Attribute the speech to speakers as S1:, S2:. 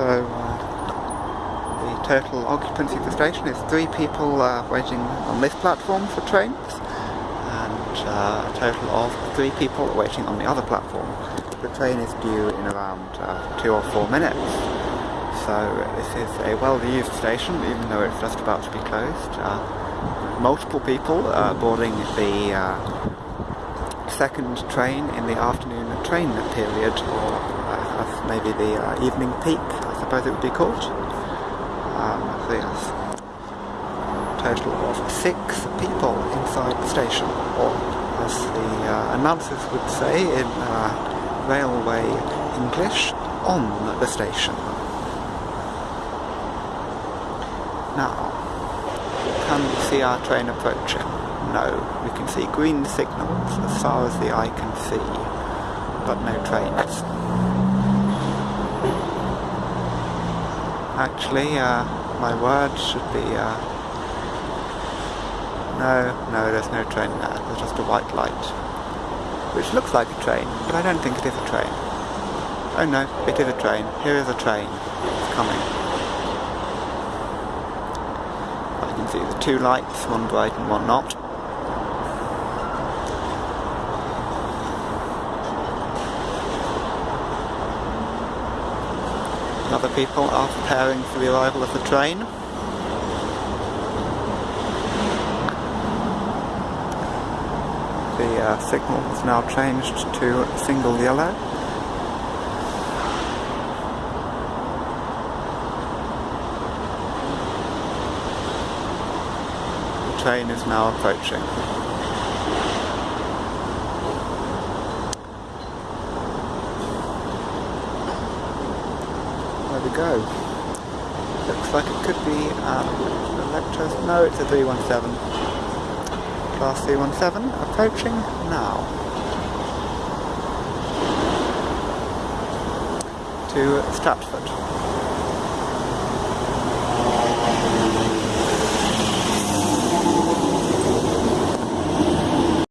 S1: So uh, the total occupancy of the station is three people uh, waiting on this platform for trains and uh, a total of three people waiting on the other platform. The train is due in around uh, two or four minutes. So this is a well-used station even though it's just about to be closed. Uh, multiple people uh, boarding the second train in the afternoon train period, or maybe the uh, evening peak, Suppose it would be called. Um, yes, total of six people inside the station, or as the uh, announcers would say in uh, railway English, on the station. Now, can we see our train approaching? No, we can see green signals as far as the eye can see, but no trains. Actually, uh, my words should be, uh, no, no, there's no train there, there's just a white light, which looks like a train, but I don't think it is a train. Oh no, it is a train, here is a train, it's coming. I can see the two lights, one bright and one not. Other people are preparing for the arrival of the train. The uh, signal has now changed to single yellow. The train is now approaching. We go. Looks like it could be um. No, it's a 317. Class 317 approaching now. To Stratford.